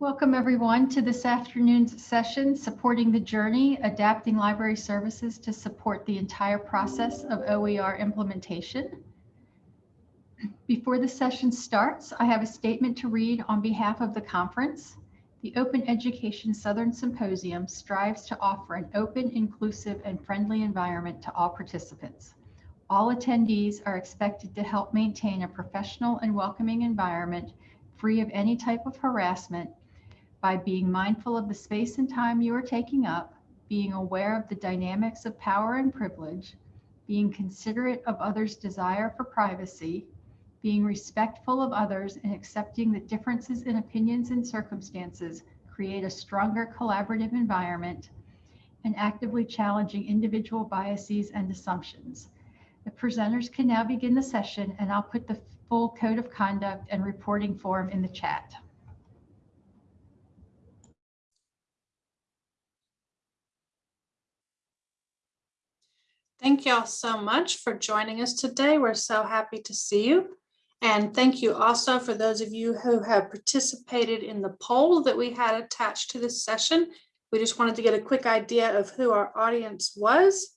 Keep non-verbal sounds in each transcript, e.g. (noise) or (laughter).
Welcome everyone to this afternoon's session, Supporting the Journey, Adapting Library Services to Support the Entire Process of OER Implementation. Before the session starts, I have a statement to read on behalf of the conference. The Open Education Southern Symposium strives to offer an open, inclusive, and friendly environment to all participants. All attendees are expected to help maintain a professional and welcoming environment free of any type of harassment by being mindful of the space and time you are taking up, being aware of the dynamics of power and privilege, being considerate of others' desire for privacy, being respectful of others and accepting that differences in opinions and circumstances create a stronger collaborative environment, and actively challenging individual biases and assumptions. The presenters can now begin the session and I'll put the full code of conduct and reporting form in the chat. Thank y'all so much for joining us today. We're so happy to see you. And thank you also for those of you who have participated in the poll that we had attached to this session. We just wanted to get a quick idea of who our audience was.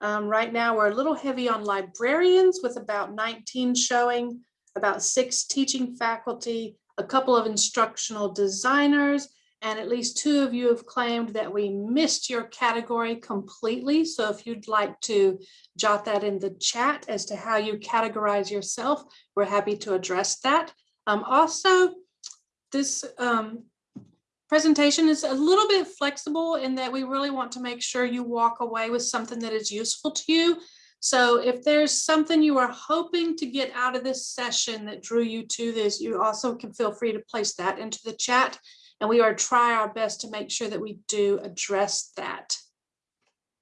Um, right now, we're a little heavy on librarians with about 19 showing, about six teaching faculty, a couple of instructional designers, and at least two of you have claimed that we missed your category completely. So if you'd like to jot that in the chat as to how you categorize yourself, we're happy to address that. Um, also, this um, presentation is a little bit flexible in that we really want to make sure you walk away with something that is useful to you. So if there's something you are hoping to get out of this session that drew you to this, you also can feel free to place that into the chat and we are try our best to make sure that we do address that.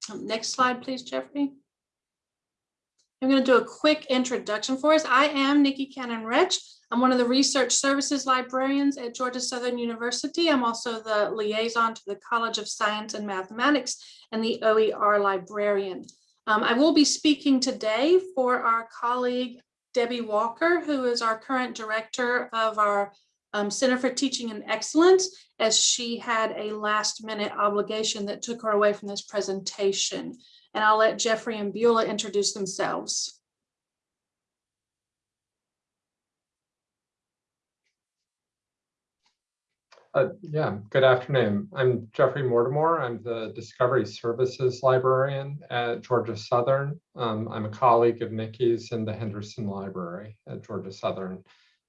Um, next slide, please, Jeffrey. I'm going to do a quick introduction for us. I am Nikki Cannon-Rich. I'm one of the research services librarians at Georgia Southern University. I'm also the liaison to the College of Science and Mathematics and the OER librarian. Um, I will be speaking today for our colleague Debbie Walker, who is our current director of our um, Center for Teaching and Excellence as she had a last minute obligation that took her away from this presentation. And I'll let Jeffrey and Beulah introduce themselves. Uh, yeah, good afternoon. I'm Jeffrey Mortimer. I'm the Discovery Services Librarian at Georgia Southern. Um, I'm a colleague of Nikki's in the Henderson Library at Georgia Southern.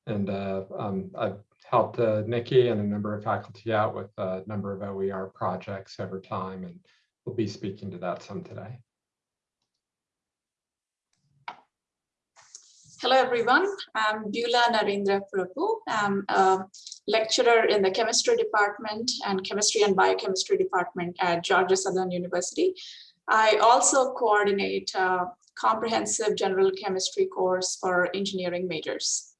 And uh, um, I've helped uh, Nikki and a number of faculty out with a number of OER projects over time, and we'll be speaking to that some today. Hello, everyone. I'm Beulah Narendra Prabhu. I'm a lecturer in the chemistry department and chemistry and biochemistry department at Georgia Southern University. I also coordinate a comprehensive general chemistry course for engineering majors.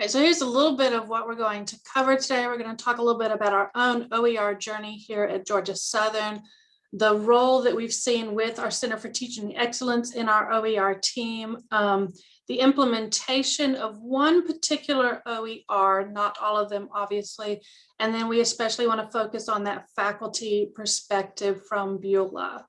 Okay, so here's a little bit of what we're going to cover today. We're going to talk a little bit about our own OER journey here at Georgia Southern, the role that we've seen with our Center for Teaching Excellence in our OER team, um, the implementation of one particular OER, not all of them, obviously, and then we especially want to focus on that faculty perspective from Beulah.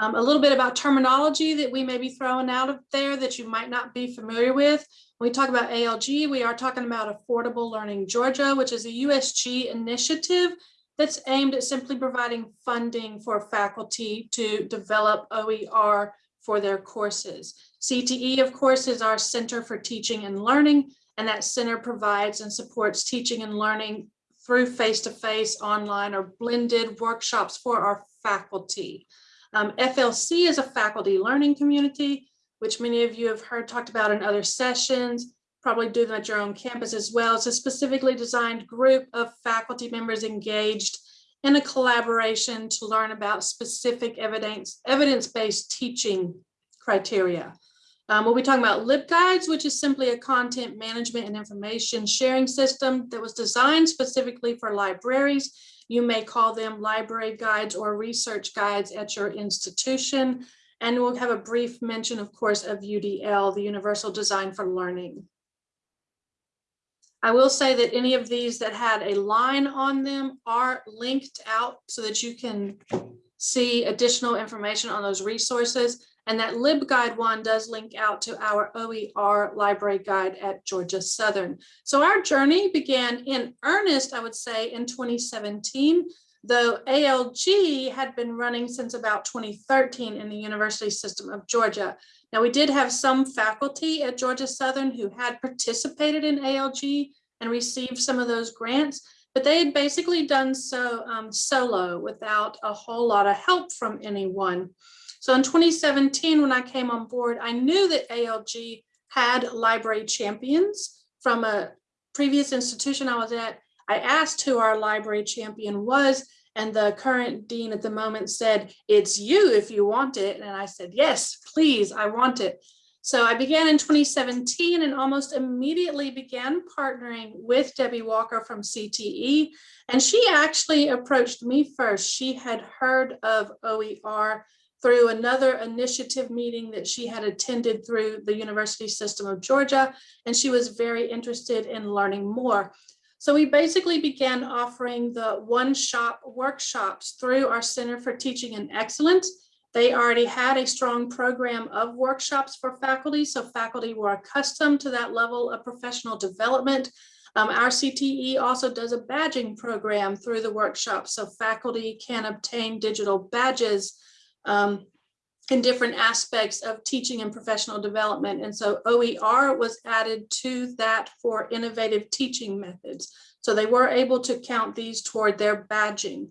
Um, a little bit about terminology that we may be throwing out of there that you might not be familiar with. When we talk about ALG, we are talking about Affordable Learning Georgia, which is a USG initiative that's aimed at simply providing funding for faculty to develop OER for their courses. CTE, of course, is our Center for Teaching and Learning, and that center provides and supports teaching and learning through face-to-face, -face, online, or blended workshops for our faculty. Um, FLC is a faculty learning community, which many of you have heard talked about in other sessions, probably do them at your own campus as well. It's a specifically designed group of faculty members engaged in a collaboration to learn about specific evidence, evidence-based teaching criteria. Um, we'll be talking about LibGuides, which is simply a content management and information sharing system that was designed specifically for libraries you may call them library guides or research guides at your institution. And we'll have a brief mention, of course, of UDL, the Universal Design for Learning. I will say that any of these that had a line on them are linked out so that you can see additional information on those resources. And that LibGuide one does link out to our OER library guide at Georgia Southern. So our journey began in earnest, I would say, in 2017, though ALG had been running since about 2013 in the University System of Georgia. Now, we did have some faculty at Georgia Southern who had participated in ALG and received some of those grants, but they had basically done so um, solo without a whole lot of help from anyone. So in 2017, when I came on board, I knew that ALG had library champions from a previous institution I was at. I asked who our library champion was, and the current dean at the moment said, it's you if you want it. And I said, yes, please, I want it. So I began in 2017 and almost immediately began partnering with Debbie Walker from CTE. And she actually approached me first. She had heard of OER through another initiative meeting that she had attended through the University System of Georgia, and she was very interested in learning more. So we basically began offering the one-shot workshops through our Center for Teaching and Excellence. They already had a strong program of workshops for faculty, so faculty were accustomed to that level of professional development. Um, our CTE also does a badging program through the workshop, so faculty can obtain digital badges um, in different aspects of teaching and professional development. And so OER was added to that for innovative teaching methods. So they were able to count these toward their badging.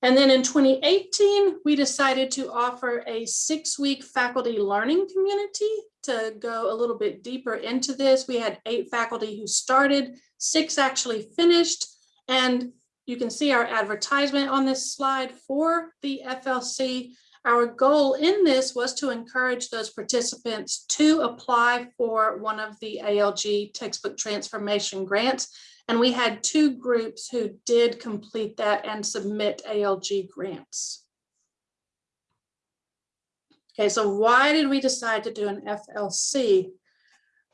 And then in 2018, we decided to offer a six-week faculty learning community to go a little bit deeper into this. We had eight faculty who started, six actually finished, and you can see our advertisement on this slide for the FLC. Our goal in this was to encourage those participants to apply for one of the ALG textbook transformation grants. And we had two groups who did complete that and submit ALG grants. Okay, so why did we decide to do an FLC?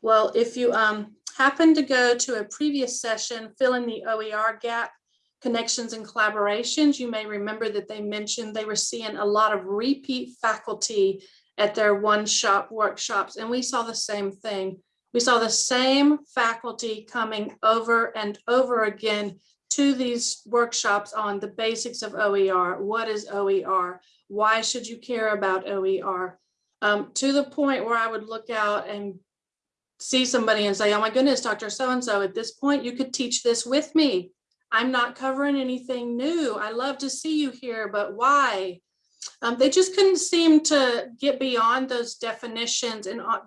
Well, if you um, happen to go to a previous session, fill in the OER gap, connections and collaborations, you may remember that they mentioned they were seeing a lot of repeat faculty at their one-shot workshops, and we saw the same thing. We saw the same faculty coming over and over again to these workshops on the basics of OER. What is OER? Why should you care about OER? Um, to the point where I would look out and see somebody and say, oh my goodness, Dr. So-and-so, at this point, you could teach this with me. I'm not covering anything new. I love to see you here, but why? Um, they just couldn't seem to get beyond those definitions and uh,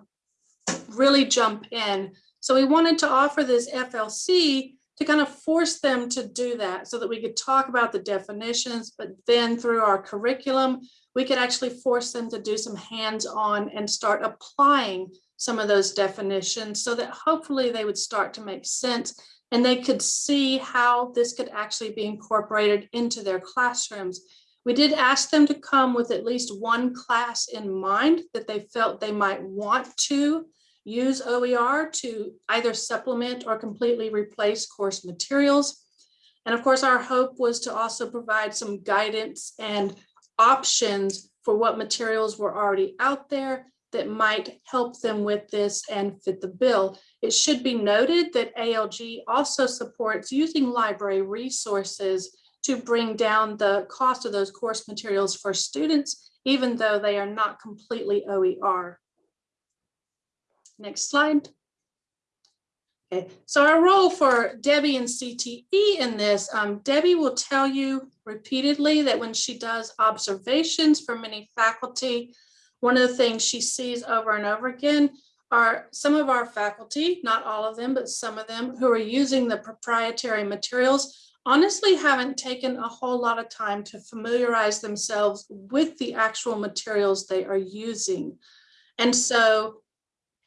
really jump in. So we wanted to offer this FLC to kind of force them to do that so that we could talk about the definitions, but then through our curriculum, we could actually force them to do some hands-on and start applying some of those definitions so that hopefully they would start to make sense and they could see how this could actually be incorporated into their classrooms. We did ask them to come with at least one class in mind that they felt they might want to use OER to either supplement or completely replace course materials. And of course, our hope was to also provide some guidance and options for what materials were already out there that might help them with this and fit the bill. It should be noted that ALG also supports using library resources to bring down the cost of those course materials for students, even though they are not completely OER. Next slide. Okay, so our role for Debbie and CTE in this, um, Debbie will tell you repeatedly that when she does observations for many faculty, one of the things she sees over and over again are some of our faculty, not all of them, but some of them who are using the proprietary materials, honestly haven't taken a whole lot of time to familiarize themselves with the actual materials they are using. And so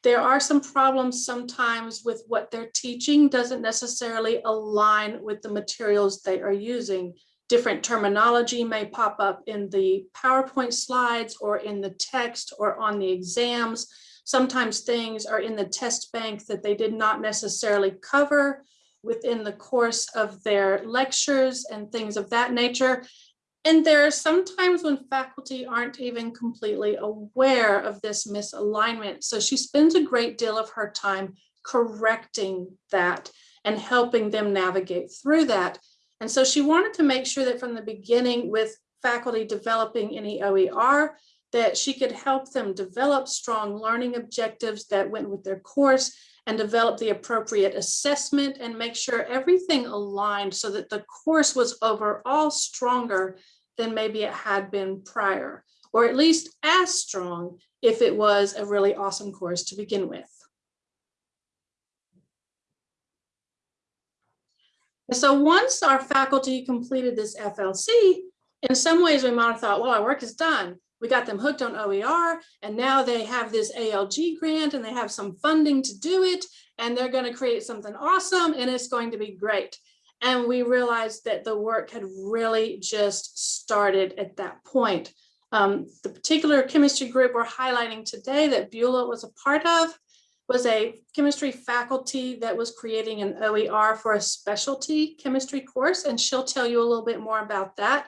there are some problems sometimes with what they're teaching doesn't necessarily align with the materials they are using. Different terminology may pop up in the PowerPoint slides or in the text or on the exams. Sometimes things are in the test bank that they did not necessarily cover within the course of their lectures and things of that nature. And there are sometimes when faculty aren't even completely aware of this misalignment. So she spends a great deal of her time correcting that and helping them navigate through that. And so she wanted to make sure that from the beginning with faculty developing any OER, that she could help them develop strong learning objectives that went with their course and develop the appropriate assessment and make sure everything aligned so that the course was overall stronger than maybe it had been prior, or at least as strong if it was a really awesome course to begin with. So once our faculty completed this FLC, in some ways we might have thought, well, our work is done. We got them hooked on OER and now they have this ALG grant and they have some funding to do it and they're going to create something awesome and it's going to be great. And we realized that the work had really just started at that point. Um, the particular chemistry group we're highlighting today that Beulah was a part of was a chemistry faculty that was creating an OER for a specialty chemistry course, and she'll tell you a little bit more about that.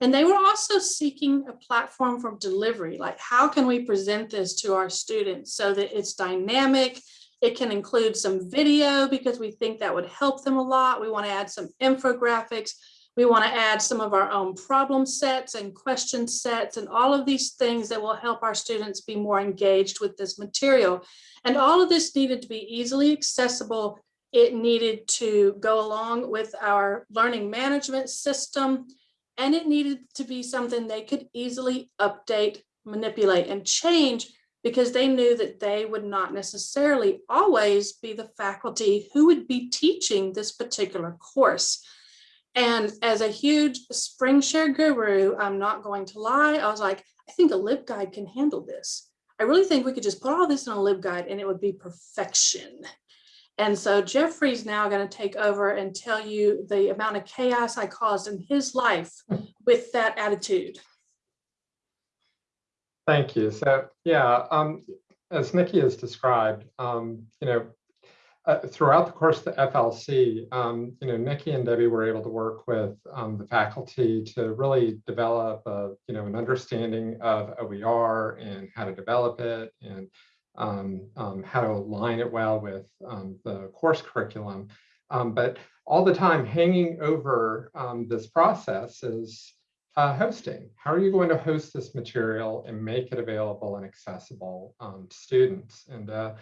And they were also seeking a platform for delivery, like how can we present this to our students so that it's dynamic, it can include some video because we think that would help them a lot. We want to add some infographics. We want to add some of our own problem sets and question sets and all of these things that will help our students be more engaged with this material. And all of this needed to be easily accessible. It needed to go along with our learning management system, and it needed to be something they could easily update, manipulate, and change because they knew that they would not necessarily always be the faculty who would be teaching this particular course. And as a huge SpringShare guru, I'm not going to lie, I was like, I think a LibGuide can handle this. I really think we could just put all this in a LibGuide and it would be perfection. And so Jeffrey's now going to take over and tell you the amount of chaos I caused in his life with that attitude. Thank you. So yeah, um, as Nikki has described, um, you know, uh, throughout the course of the FLC, um, you know, Nikki and Debbie were able to work with um, the faculty to really develop, a, you know, an understanding of OER and how to develop it and um, um, how to align it well with um, the course curriculum. Um, but all the time hanging over this process is uh, hosting. How are you going to host this material and make it available and accessible to students? And, uh,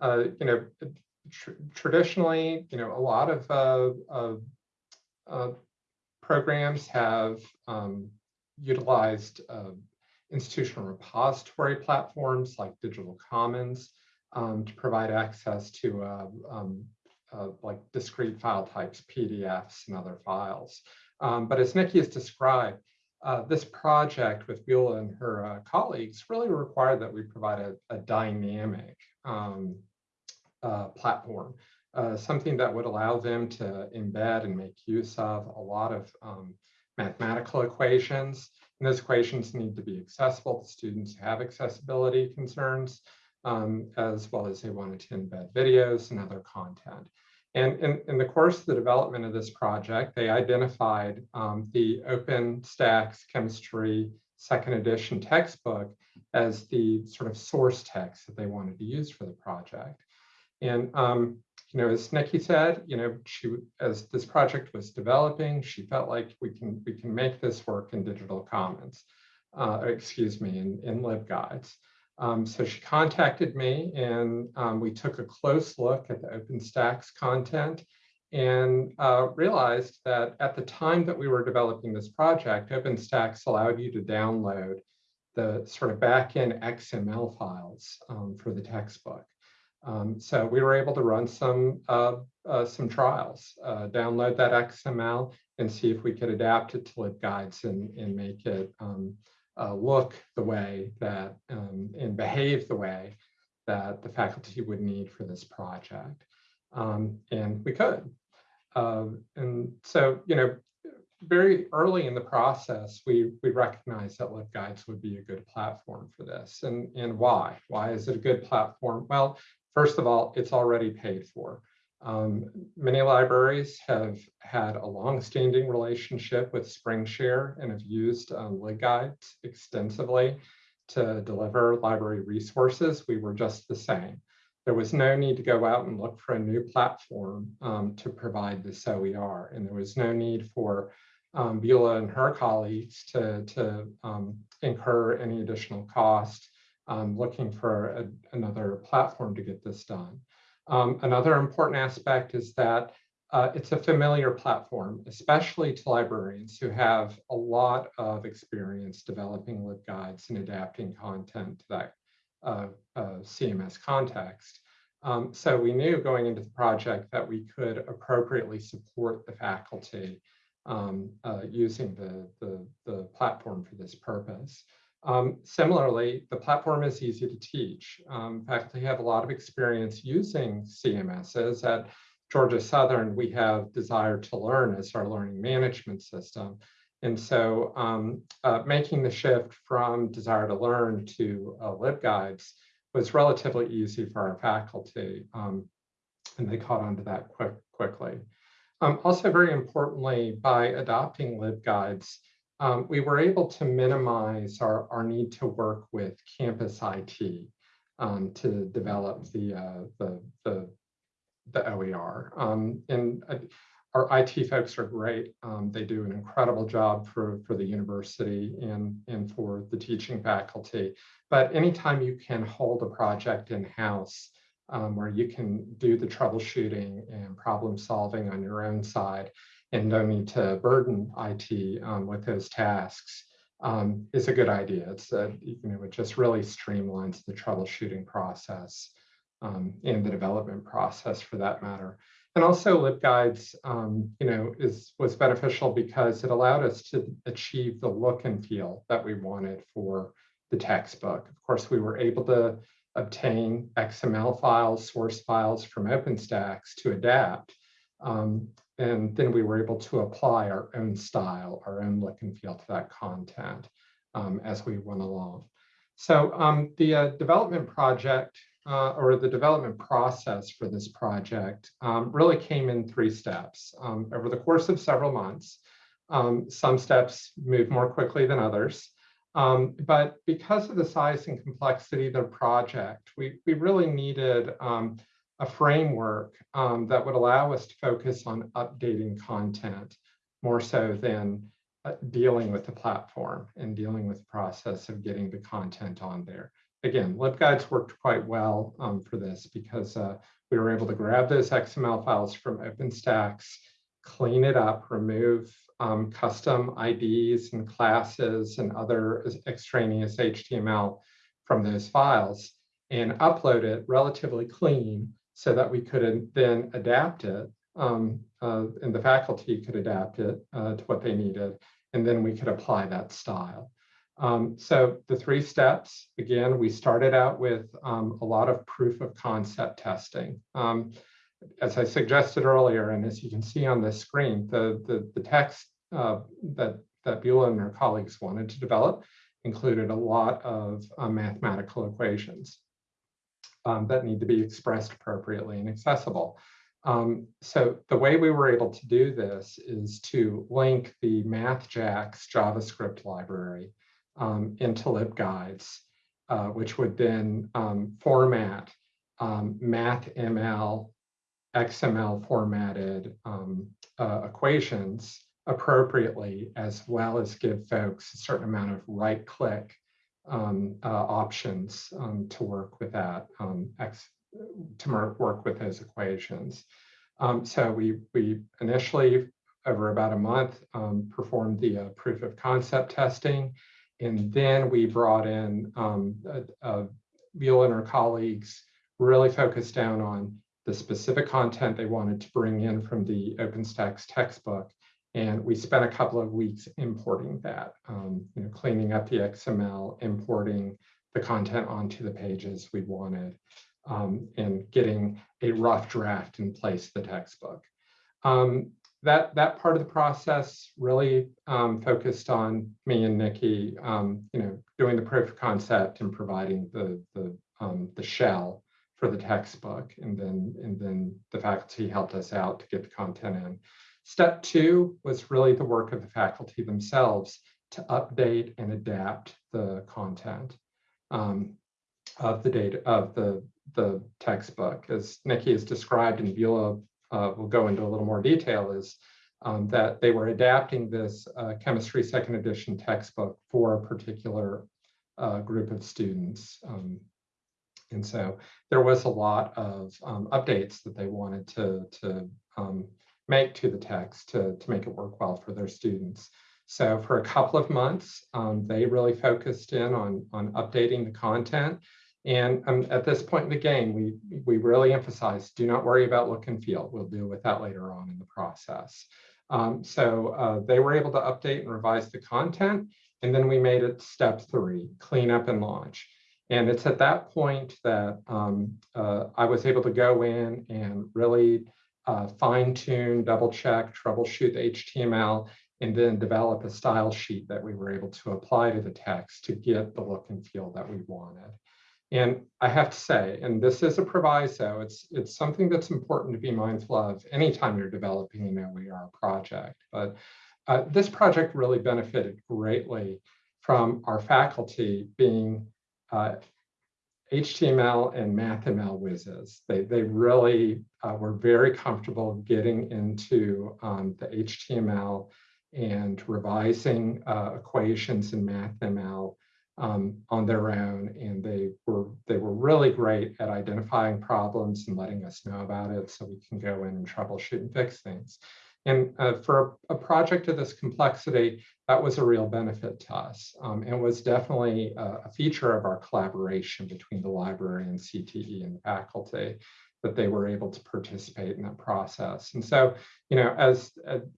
uh, you know, tr traditionally, you know, a lot of uh, uh, programs have um, utilized uh, institutional repository platforms like Digital Commons um, to provide access to uh, um, uh, like discrete file types, PDFs and other files. Um, but as Nikki has described, uh, this project with Beulah and her colleagues really required that we provide a, a dynamic um, uh, platform, uh, something that would allow them to embed and make use of a lot of um, mathematical equations. And those equations need to be accessible to students who have accessibility concerns, um, as well as they wanted to embed videos and other content. And in, in, the course of the development of this project, they identified um, the OpenStax Chemistry second edition textbook as the sort of source text that they wanted to use for the project. And um, you know, as Nikki said, you know, she as this project was developing, she felt like we can we can make this work in digital commons, uh, excuse me, in, in LibGuides. Um, so she contacted me and um, we took a close look at the OpenStax content and uh, realized that at the time that we were developing this project, OpenStax allowed you to download the sort of backend XML files um, for the textbook. Um, so we were able to run some uh, uh, some trials, uh, download that XML and see if we could adapt it to LibGuides and, and make it um, uh, look the way that um, and behave the way that the faculty would need for this project. Um, and we could. Uh, and so, you know, very early in the process, we, we recognized that LibGuides would be a good platform for this. And, and why? Why is it a good platform? Well, first of all, it's already paid for. Um, many libraries have had a long-standing relationship with SpringShare and have used um, LibGuides extensively to deliver library resources. We were just the same. There was no need to go out and look for a new platform um, to provide this OER, and there was no need for um, Beulah and her colleagues to, to um, incur any additional cost um, looking for a, another platform to get this done. Um, another important aspect is that uh, it's a familiar platform, especially to librarians who have a lot of experience developing LibGuides and adapting content to that uh, uh, CMS context. Um, so we knew going into the project that we could appropriately support the faculty um, uh, using the, the, the, platform for this purpose. Um, similarly, the platform is easy to teach. Um, faculty have a lot of experience using CMSs. At Georgia Southern, we have Desire to Learn as our learning management system. And so um, uh, making the shift from Desire to Learn to uh, LibGuides was relatively easy for our faculty. Um, and they caught on to that quick, quickly. Um, also, very importantly, by adopting LibGuides, um, we were able to minimize our, our need to work with campus IT um, to develop the, uh, the, the, the OER. Um, and uh, our IT folks are great. Um, they do an incredible job for, for the university and, and for the teaching faculty. But anytime you can hold a project in-house, um, where you can do the troubleshooting and problem solving on your own side and no need to burden IT um, with those tasks um, is a good idea. It's a, you know, it just really streamlines the troubleshooting process um, and the development process for that matter. And also LibGuides, um, you know, is was beneficial because it allowed us to achieve the look and feel that we wanted for the textbook. Of course, we were able to obtain XML files, source files from OpenStax to adapt. Um, and then we were able to apply our own style, our own look and feel to that content um, as we went along. So um, the uh, development project uh, or the development process for this project um, really came in three steps um, over the course of several months. Um, some steps move more quickly than others. Um, but because of the size and complexity of the project, we, we really needed um, a framework um, that would allow us to focus on updating content more so than uh, dealing with the platform and dealing with the process of getting the content on there. Again, LibGuides worked quite well um, for this because uh, we were able to grab those XML files from OpenStax, clean it up, remove um, custom IDs and classes and other extraneous HTML from those files and upload it relatively clean so that we could then adapt it um, uh, and the faculty could adapt it uh, to what they needed and then we could apply that style. Um, so the three steps, again, we started out with um, a lot of proof of concept testing. Um, as I suggested earlier, and as you can see on the screen, the, the, the text uh, that, that Beulah and her colleagues wanted to develop included a lot of uh, mathematical equations um, that need to be expressed appropriately and accessible. Um, so the way we were able to do this is to link the MathJax JavaScript library um, into LibGuides, uh, which would then um, format um, MathML XML formatted um, uh, equations appropriately, as well as give folks a certain amount of right click um, uh, options um, to work with that, um, X, to work with those equations. Um, so we, we initially, over about a month, um, performed the uh, proof of concept testing. And then we brought in um, uh, and her colleagues really focused down on the specific content they wanted to bring in from the OpenStax textbook. And we spent a couple of weeks importing that, um, you know, cleaning up the XML, importing the content onto the pages we wanted, um, and getting a rough draft in place the textbook. Um, that that part of the process really um, focused on me and Nikki, um, you know, doing the proof of concept and providing the the um, the shell for the textbook, and then and then the faculty helped us out to get the content in. Step two was really the work of the faculty themselves to update and adapt the content um, of the data of the the textbook, as Nikki has described and Beulah uh, will go into a little more detail, is um, that they were adapting this uh, chemistry second edition textbook for a particular uh, group of students. Um, and so there was a lot of um, updates that they wanted to, to um, make to the text to, to make it work well for their students. So for a couple of months, um, they really focused in on, on updating the content. And um, at this point in the game, we, we really emphasize, do not worry about look and feel. We'll deal with that later on in the process. Um, so uh, they were able to update and revise the content. And then we made it step three, clean up and launch. And it's at that point that um, uh, I was able to go in and really uh, fine tune, double check, troubleshoot the HTML, and then develop a style sheet that we were able to apply to the text to get the look and feel that we wanted. And I have to say, and this is a proviso, it's, it's something that's important to be mindful of anytime you're developing an OER project. But uh, this project really benefited greatly from our faculty being uh, HTML and MathML whizzes. They, they really uh, were very comfortable getting into um, the HTML and revising uh, equations in MathML um, on their own. And they were, they were really great at identifying problems and letting us know about it so we can go in and troubleshoot and fix things. And uh, for a, a, project of this complexity, that was a real benefit to us. Um, and was definitely a, a, feature of our collaboration between the library and CTE and faculty that they were able to participate in that process. And so, you know, as,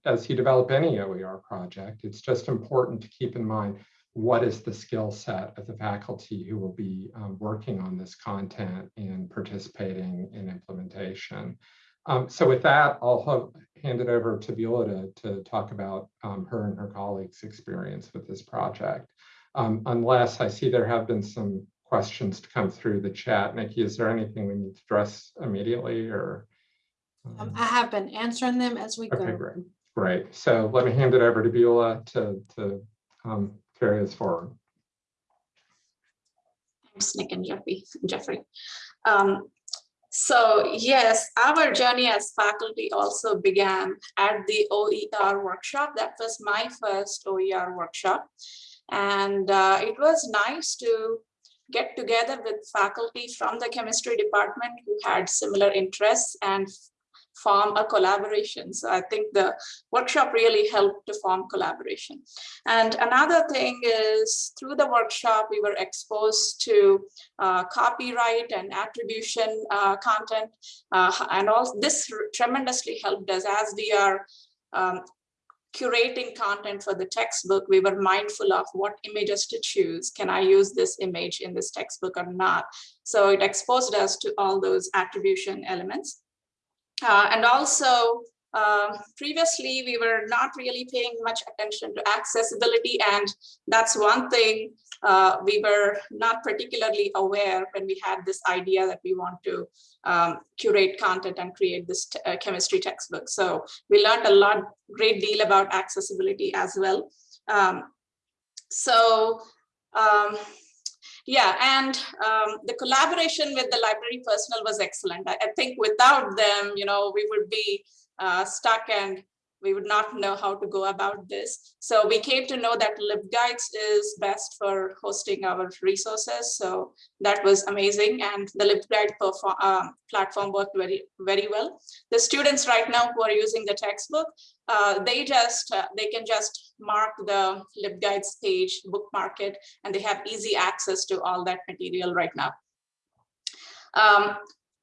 as you develop any OER project, it's just important to keep in mind what is the skill set of the faculty who will be um, working on this content and participating in implementation. Um, so with that, I'll hand it over to Beulah to, to talk about um, her and her colleagues' experience with this project. Um, unless I see there have been some questions to come through the chat. Nikki, is there anything we need to address immediately or? Um, I have been answering them as we okay, go. Great, great. So let me hand it over to Beulah to, to um, carry us forward. Thanks, Nick and Jeffrey. Jeffrey. Um, so yes, our journey as faculty also began at the OER workshop. That was my first OER workshop. And uh, it was nice to get together with faculty from the chemistry department who had similar interests and form a collaboration. So I think the workshop really helped to form collaboration. And another thing is through the workshop, we were exposed to uh, copyright and attribution uh, content. Uh, and all this tremendously helped us as we are um, curating content for the textbook, we were mindful of what images to choose. Can I use this image in this textbook or not? So it exposed us to all those attribution elements. Uh, and also, um, previously, we were not really paying much attention to accessibility, and that's one thing uh, we were not particularly aware when we had this idea that we want to um, curate content and create this uh, chemistry textbook. So we learned a lot, great deal about accessibility as well. Um, so um, yeah, and um, the collaboration with the library personnel was excellent. I, I, think without them, you know, we would be uh, stuck and we would not know how to go about this. So we came to know that LibGuides is best for hosting our resources. So that was amazing. And the LibGuide um, platform worked very, very well. The students right now who are using the textbook, uh, they just, uh, they can just mark the LibGuides page, bookmark it, and they have easy access to all that material right now. Um,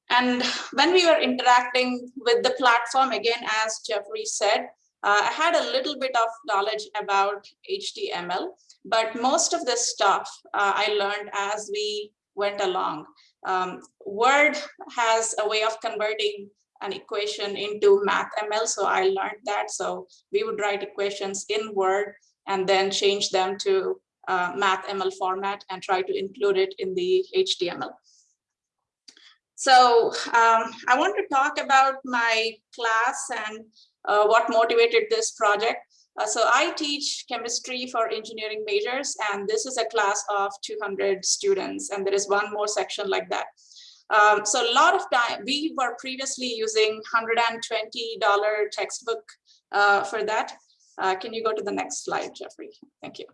and when we were interacting with the platform, again, as Jeffrey said, uh, I had a little bit of knowledge about HTML, but most of this stuff uh, I learned as we went along. Um, Word has a way of converting an equation into math ML. So I learned that. So we would write equations in Word and then change them to uh, math ML format and try to include it in the HTML. So um, I want to talk about my class and uh, what motivated this project. Uh, so I teach chemistry for engineering majors, and this is a class of 200 students, and there is one more section like that. Um, so a lot of time, we were previously using $120 textbook uh, for that. Uh, can you go to the next slide, Jeffrey? Thank you.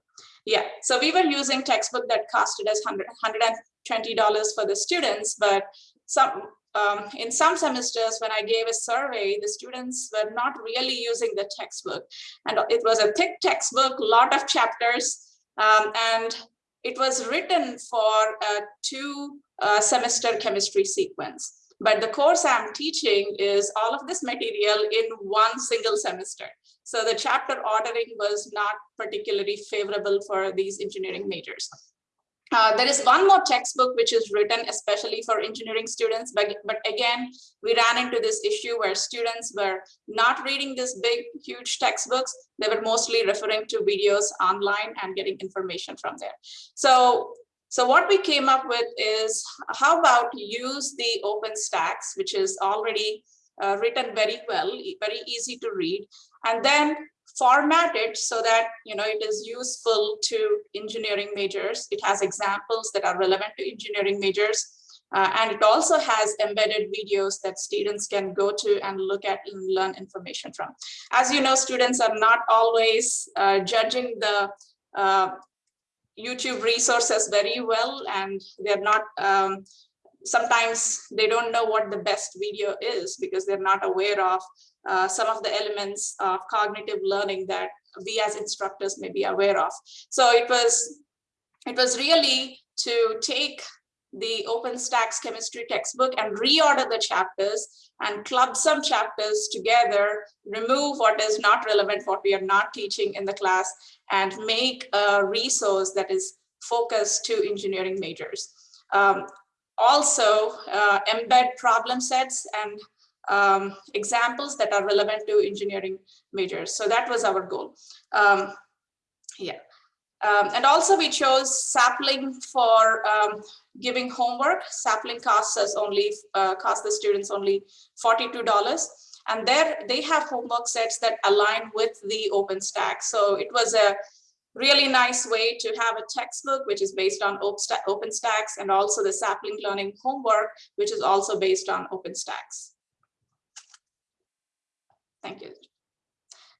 Yeah, so we were using textbook that costed us $100, $120 for the students, but some um, in some semesters when I gave a survey, the students were not really using the textbook. And it was a thick textbook, lot of chapters, um, and it was written for a two uh, semester chemistry sequence. But the course I'm teaching is all of this material in one single semester. So the chapter ordering was not particularly favorable for these engineering majors. Uh, there is one more textbook which is written especially for engineering students, but, but again, we ran into this issue where students were not reading this big, huge textbooks. They were mostly referring to videos online and getting information from there. So, so what we came up with is how about use the OpenStax, which is already uh, written very well, very easy to read, and then format it so that you know it is useful to engineering majors. It has examples that are relevant to engineering majors. Uh, and it also has embedded videos that students can go to and look at and learn information from. As you know, students are not always uh, judging the uh, YouTube resources very well, and they're not, um, sometimes they don't know what the best video is because they're not aware of uh, some of the elements of cognitive learning that we as instructors may be aware of. So it was, it was really to take the OpenStax chemistry textbook and reorder the chapters and club some chapters together, remove what is not relevant, what we are not teaching in the class, and make a resource that is focused to engineering majors. Um, also, uh, embed problem sets and um, examples that are relevant to engineering majors. So that was our goal. Um, yeah. Um, and also we chose Sapling for um, giving homework. Sapling costs us only, uh, cost the students only $42. And there they have homework sets that align with the OpenStax. So it was a really nice way to have a textbook, which is based on OpenStax and also the Sapling Learning homework, which is also based on OpenStax. Thank you.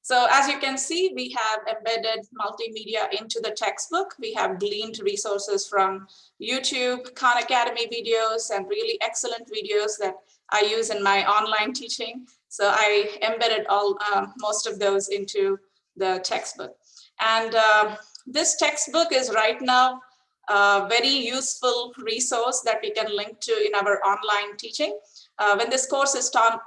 So as you can see, we have embedded multimedia into the textbook. We have gleaned resources from YouTube, Khan Academy videos, and really excellent videos that I use in my online teaching. So I embedded all um, most of those into the textbook. And uh, this textbook is right now a very useful resource that we can link to in our online teaching. Uh, when this course is taught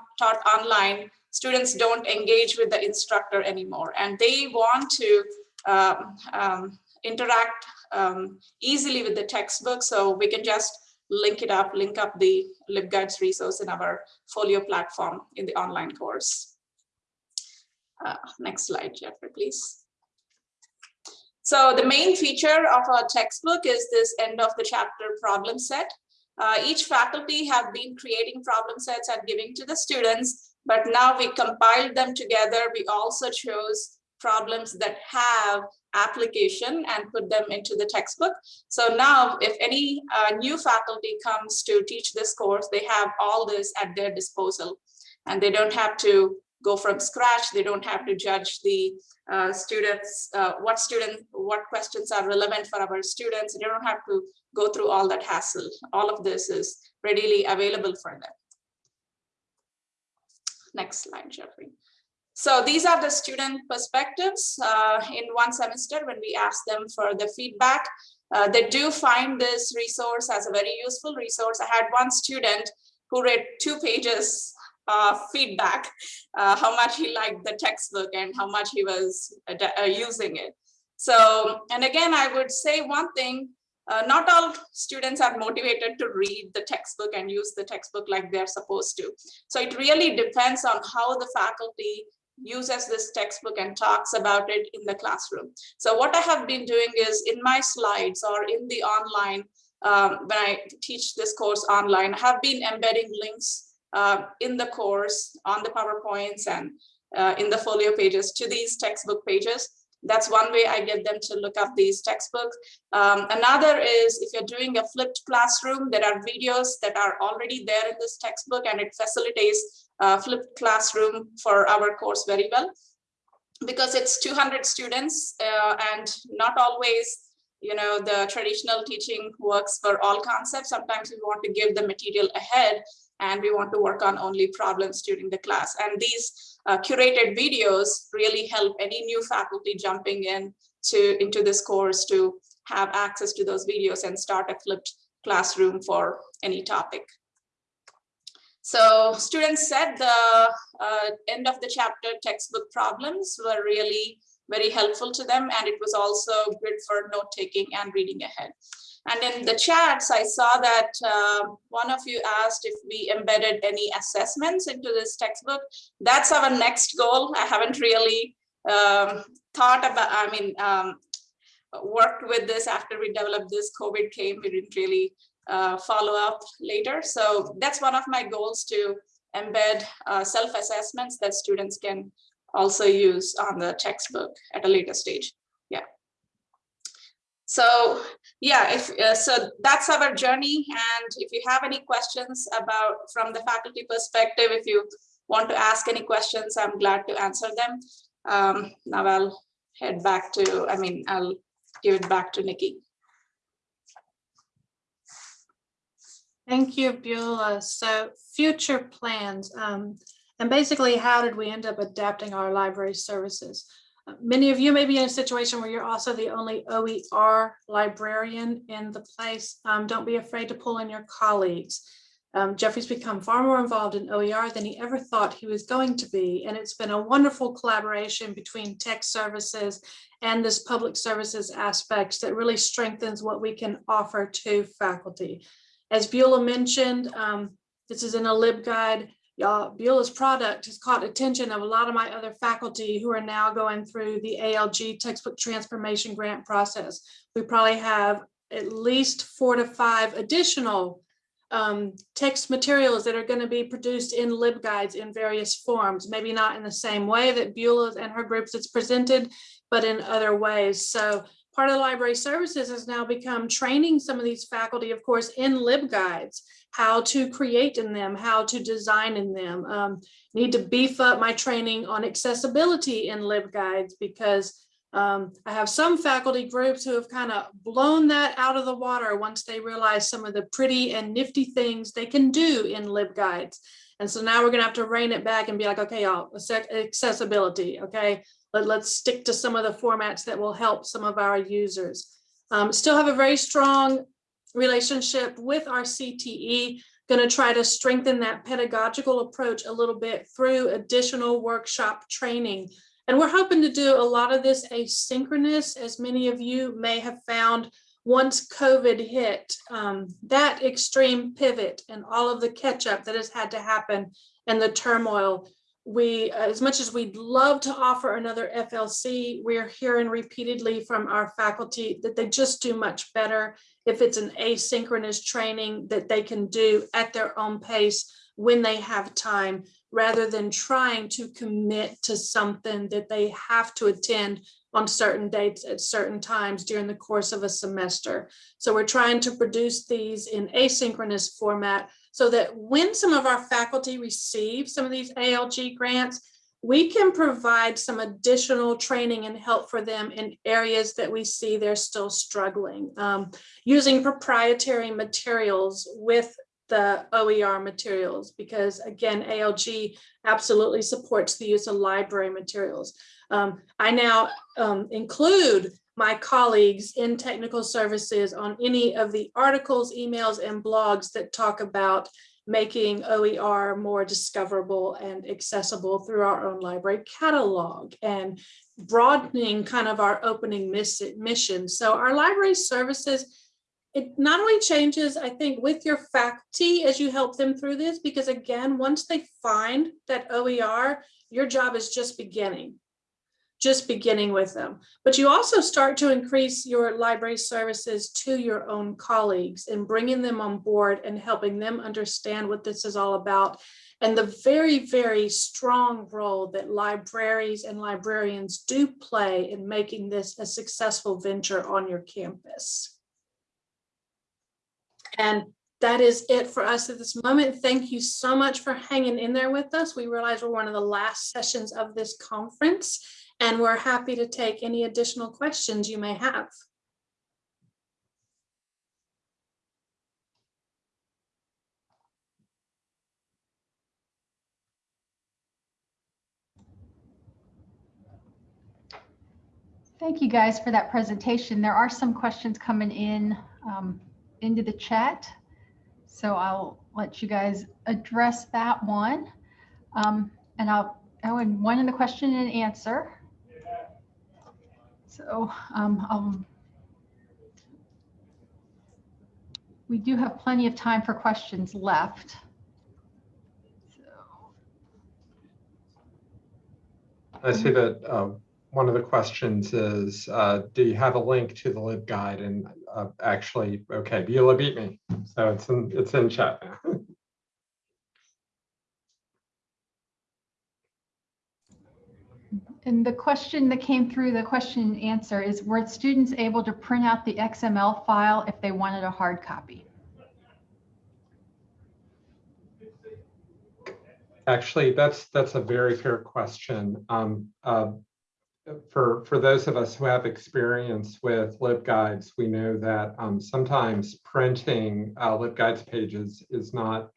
online, students don't engage with the instructor anymore and they want to um, um, interact um, easily with the textbook so we can just link it up, link up the LibGuides resource in our folio platform in the online course. Uh, next slide, Jeffrey, please. So the main feature of our textbook is this end of the chapter problem set. Uh, each faculty have been creating problem sets and giving to the students but now we compiled them together. We also chose problems that have application and put them into the textbook. So now if any uh, new faculty comes to teach this course, they have all this at their disposal and they don't have to go from scratch. They don't have to judge the uh, students, uh, what student, what questions are relevant for our students. They don't have to go through all that hassle. All of this is readily available for them. Next slide, Jeffrey. So these are the student perspectives uh, in one semester when we ask them for the feedback. Uh, they do find this resource as a very useful resource. I had one student who read two pages of feedback, uh, how much he liked the textbook and how much he was uh, uh, using it. So, and again, I would say one thing, uh, not all students are motivated to read the textbook and use the textbook like they're supposed to. So it really depends on how the faculty uses this textbook and talks about it in the classroom. So what I have been doing is in my slides or in the online, um, when I teach this course online, I have been embedding links uh, in the course on the PowerPoints and uh, in the folio pages to these textbook pages. That's one way I get them to look up these textbooks. Um, another is if you're doing a flipped classroom, there are videos that are already there in this textbook and it facilitates uh, flipped classroom for our course very well. Because it's 200 students uh, and not always you know the traditional teaching works for all concepts. Sometimes we want to give the material ahead and we want to work on only problems during the class. And these uh, curated videos really help any new faculty jumping in to into this course to have access to those videos and start a flipped classroom for any topic so students said the uh, end of the chapter textbook problems were really very helpful to them and it was also good for note taking and reading ahead. And in the chats, I saw that uh, one of you asked if we embedded any assessments into this textbook. That's our next goal. I haven't really um, thought about, I mean, um, worked with this after we developed this, COVID came, we didn't really uh, follow up later. So that's one of my goals to embed uh, self-assessments that students can also use on the textbook at a later stage. So yeah, if uh, so that's our journey. And if you have any questions about from the faculty perspective, if you want to ask any questions, I'm glad to answer them. Um, now I'll head back to, I mean, I'll give it back to Nikki. Thank you, Beulah. So future plans. Um, and basically, how did we end up adapting our library services? Many of you may be in a situation where you're also the only OER librarian in the place. Um, don't be afraid to pull in your colleagues. Um, Jeffrey's become far more involved in OER than he ever thought he was going to be. And it's been a wonderful collaboration between tech services and this public services aspects that really strengthens what we can offer to faculty. As Beulah mentioned, um, this is in a LibGuide. Y'all, Beulah's product has caught attention of a lot of my other faculty who are now going through the ALG textbook transformation grant process. We probably have at least four to five additional um, text materials that are going to be produced in LibGuides in various forms, maybe not in the same way that Beulah and her groups it's presented, but in other ways. So part of the library services has now become training some of these faculty, of course, in LibGuides how to create in them, how to design in them. Um, need to beef up my training on accessibility in LibGuides because um, I have some faculty groups who have kind of blown that out of the water once they realize some of the pretty and nifty things they can do in LibGuides. And so now we're gonna have to rein it back and be like, okay, y'all, accessibility, okay? Let, let's stick to some of the formats that will help some of our users. Um, still have a very strong relationship with our CTE, going to try to strengthen that pedagogical approach a little bit through additional workshop training. And we're hoping to do a lot of this asynchronous, as many of you may have found once COVID hit, um, that extreme pivot and all of the catch up that has had to happen and the turmoil we, as much as we'd love to offer another FLC, we're hearing repeatedly from our faculty that they just do much better if it's an asynchronous training that they can do at their own pace when they have time, rather than trying to commit to something that they have to attend on certain dates at certain times during the course of a semester. So we're trying to produce these in asynchronous format so that when some of our faculty receive some of these ALG grants, we can provide some additional training and help for them in areas that we see they're still struggling. Um, using proprietary materials with the OER materials, because again, ALG absolutely supports the use of library materials. Um, I now um, include my colleagues in technical services on any of the articles, emails, and blogs that talk about making OER more discoverable and accessible through our own library catalog and broadening kind of our opening mission. So our library services it not only changes, I think, with your faculty as you help them through this, because again, once they find that OER, your job is just beginning. Just beginning with them. But you also start to increase your library services to your own colleagues and bringing them on board and helping them understand what this is all about and the very, very strong role that libraries and librarians do play in making this a successful venture on your campus. And that is it for us at this moment. Thank you so much for hanging in there with us. We realize we're one of the last sessions of this conference, and we're happy to take any additional questions you may have. Thank you guys for that presentation. There are some questions coming in um, into the chat. So I'll let you guys address that one. Um, and I'll, and one in the question and answer. So um, I'll, we do have plenty of time for questions left. I see that uh, one of the questions is, uh, do you have a link to the LibGuide? And uh, actually, okay, Beulah beat me. So it's in, it's in chat now. (laughs) And the question that came through the question and answer is, were students able to print out the XML file if they wanted a hard copy? Actually, that's that's a very fair question. Um, uh, for for those of us who have experience with LibGuides, we know that um, sometimes printing uh, LibGuides pages is not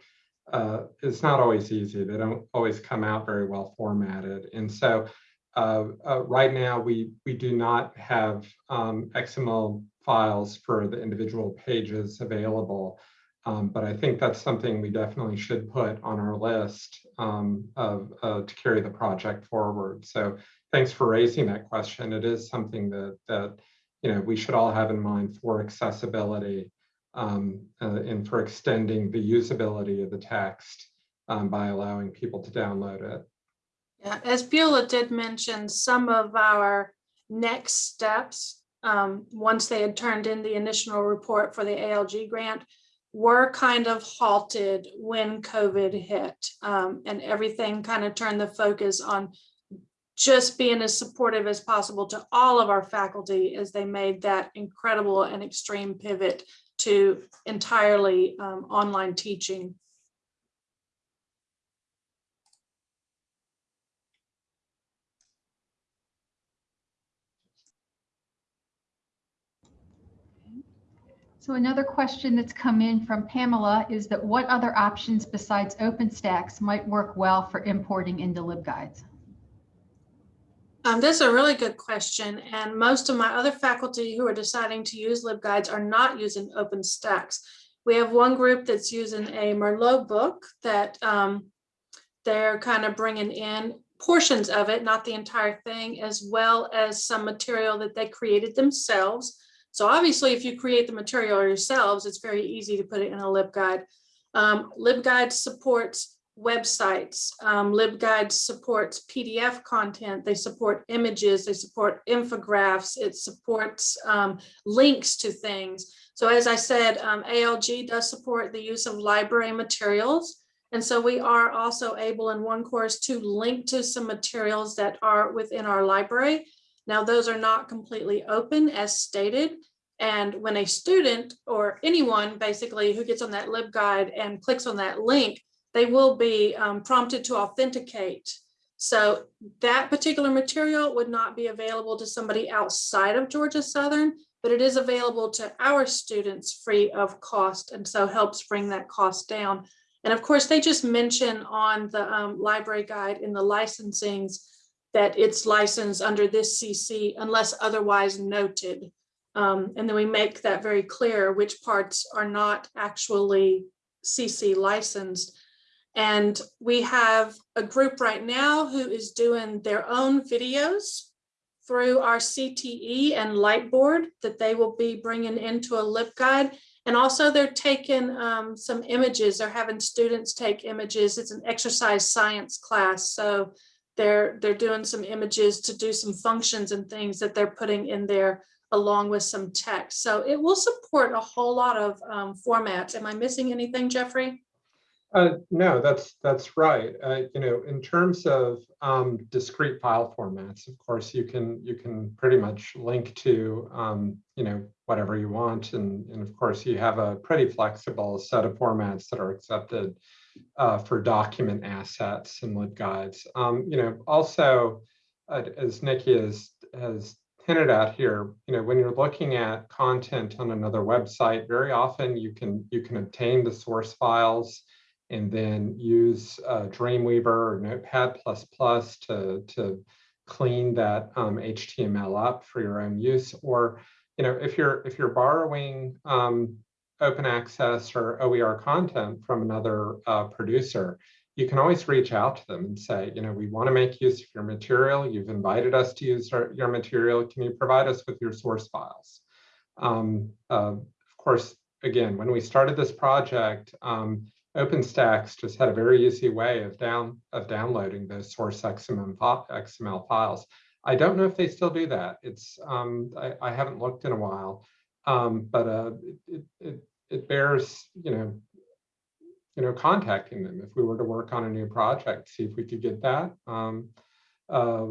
uh, it's not always easy. They don't always come out very well formatted, and so uh, uh right now we we do not have um, XML files for the individual pages available. Um, but I think that's something we definitely should put on our list um, of uh, to carry the project forward. So thanks for raising that question. It is something that that you know we should all have in mind for accessibility um, uh, and for extending the usability of the text um, by allowing people to download it. Yeah, as Beulah did mention, some of our next steps, um, once they had turned in the initial report for the ALG grant, were kind of halted when COVID hit um, and everything kind of turned the focus on just being as supportive as possible to all of our faculty as they made that incredible and extreme pivot to entirely um, online teaching. So another question that's come in from Pamela is that what other options besides OpenStax might work well for importing into LibGuides? Um, this is a really good question, and most of my other faculty who are deciding to use LibGuides are not using OpenStax. We have one group that's using a Merlot book that um, they're kind of bringing in portions of it, not the entire thing, as well as some material that they created themselves so obviously, if you create the material yourselves, it's very easy to put it in a LibGuide. Um, LibGuide supports websites. Um, LibGuide supports PDF content. They support images. They support infographics. It supports um, links to things. So as I said, um, ALG does support the use of library materials. And so we are also able in one course to link to some materials that are within our library now, those are not completely open as stated. And when a student or anyone basically who gets on that LibGuide and clicks on that link, they will be um, prompted to authenticate. So that particular material would not be available to somebody outside of Georgia Southern, but it is available to our students free of cost and so helps bring that cost down. And of course, they just mention on the um, library guide in the licensings that it's licensed under this CC unless otherwise noted. Um, and then we make that very clear which parts are not actually CC licensed. And we have a group right now who is doing their own videos through our CTE and Lightboard that they will be bringing into a LibGuide. And also they're taking um, some images, they're having students take images. It's an exercise science class. So they're, they're doing some images to do some functions and things that they're putting in there along with some text. So it will support a whole lot of um, formats. Am I missing anything, Jeffrey? Uh, no, that's, that's right. Uh, you know, in terms of um, discrete file formats, of course, you can, you can pretty much link to, um, you know, whatever you want. And, and of course, you have a pretty flexible set of formats that are accepted uh, for document assets and LibGuides. Um, you know, also, uh, as Nikki has, has hinted at here, you know, when you're looking at content on another website, very often you can, you can obtain the source files and then use uh, Dreamweaver or Notepad++ to, to clean that um, HTML up for your own use. Or, you know, if you're if you're borrowing um, open access or OER content from another uh, producer, you can always reach out to them and say, you know, we want to make use of your material. You've invited us to use our, your material. Can you provide us with your source files? Um, uh, of course, again, when we started this project, um, OpenStax just had a very easy way of down of downloading those source XML, files. I don't know if they still do that. It's um, I, I, haven't looked in a while, um, but uh, it, it it bears you know you know contacting them if we were to work on a new project, see if we could get that, um, uh,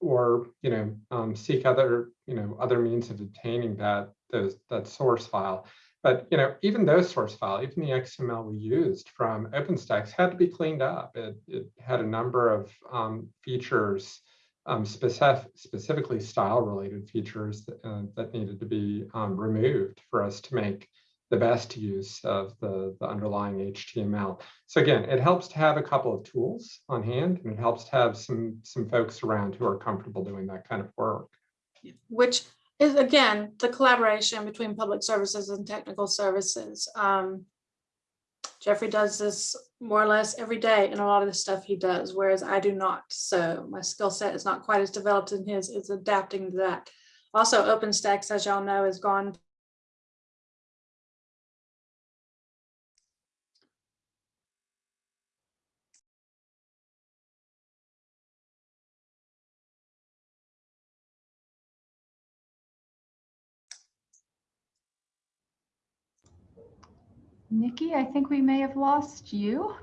or you know um, seek other you know other means of obtaining that those that source file. But you know, even those source file, even the XML we used from OpenStax had to be cleaned up. It, it had a number of um, features, um, specific, specifically style-related features that, uh, that, needed to be um, removed for us to make the best use of the, the underlying HTML. So again, it helps to have a couple of tools on hand, and it helps to have some some folks around who are comfortable doing that kind of work. Which is again, the collaboration between public services and technical services. Um, Jeffrey does this more or less every day in a lot of the stuff he does, whereas I do not. So my skill set is not quite as developed in his, it's adapting to that. Also, OpenStax, as y'all know, has gone Nikki, I think we may have lost you.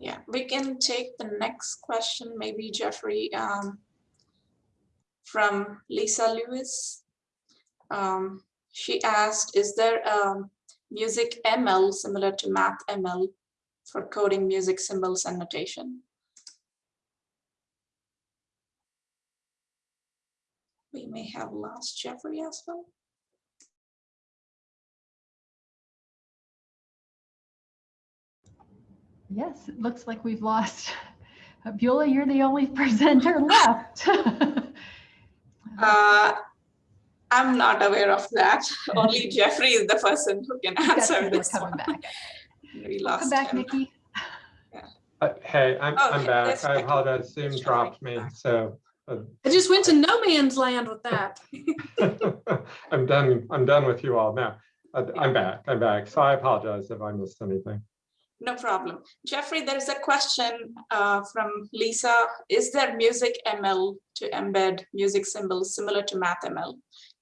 Yeah, we can take the next question, maybe Jeffrey, um, from Lisa Lewis. Um, she asked, is there a music ML similar to MathML for coding music symbols and notation? We may have lost Jeffrey as well. Yes, it looks like we've lost. Beulah, you're the only presenter (laughs) left. (laughs) uh, I'm not aware of that. (laughs) Only Jeffrey is the person who can answer this coming one. back. We Welcome lost back, him. Nikki. Uh, hey, I'm, Oh, I'm yeah, back. I apologize. Zoom dropped me, so I just went to no man's land with that. (laughs) I'm done. I'm done with you all now. Uh, I'm back. I'm back. So I apologize if I missed anything. No problem. Jeffrey, there is a question uh, from Lisa. Is there music ML to embed music symbols similar to MathML?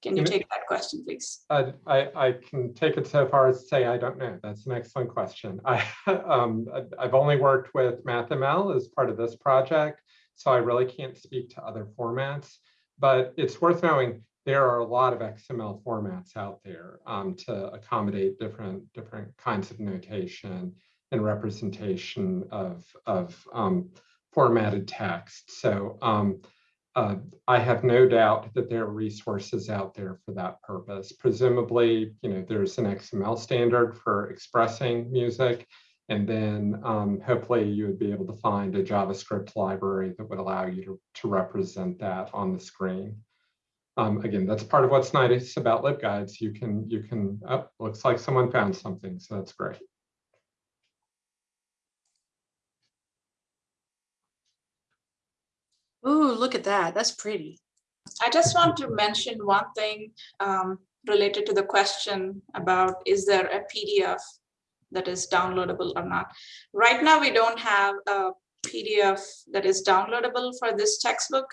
Can you take that question, please? I, I, I can take it so far as to say I don't know. That's an excellent question. I, (laughs) um, I- I've only worked with MathML as part of this project, so I really can't speak to other formats. But it's worth knowing there are a lot of XML formats out there um, to accommodate different different kinds of notation and representation of of um, formatted text. So um, uh, I have no doubt that there are resources out there for that purpose. Presumably, you know, there's an XML standard for expressing music, and then um, hopefully you would be able to find a JavaScript library that would allow you to, to represent that on the screen. Um, again, that's part of what's nice about LibGuides. You can, you can, oh, looks like someone found something, so that's great. Ooh, look at that. That's pretty. I just want to mention one thing um, related to the question about is there a PDF that is downloadable or not? Right now, we don't have a PDF that is downloadable for this textbook.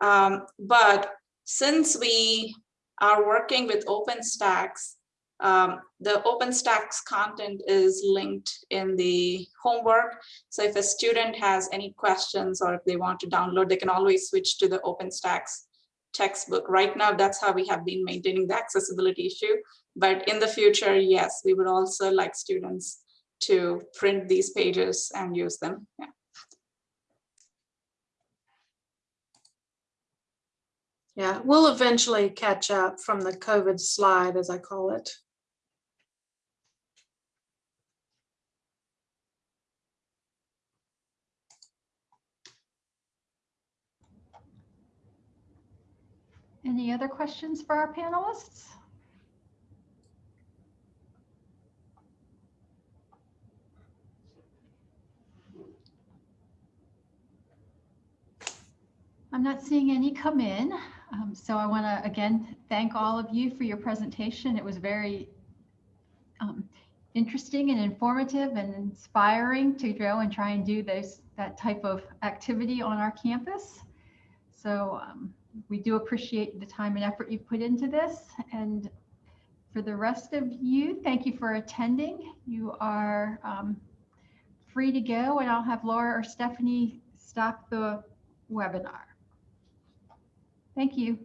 Um, But since we are working with OpenStax, um, the OpenStax content is linked in the homework. So if a student has any questions or if they want to download, they can always switch to the OpenStax textbook. Right now, that's how we have been maintaining the accessibility issue. But in the future, yes, we would also like students to print these pages and use them. Yeah. Yeah, we'll eventually catch up from the COVID slide, as I call it. Any other questions for our panelists? I'm not seeing any come in. Um, so I want to again thank all of you for your presentation. It was very um, interesting and informative and inspiring to go and try and do this that type of activity on our campus. So um, we do appreciate the time and effort you put into this. And for the rest of you, thank you for attending. You are um, free to go and I'll have Laura or Stephanie stop the webinar. Thank you.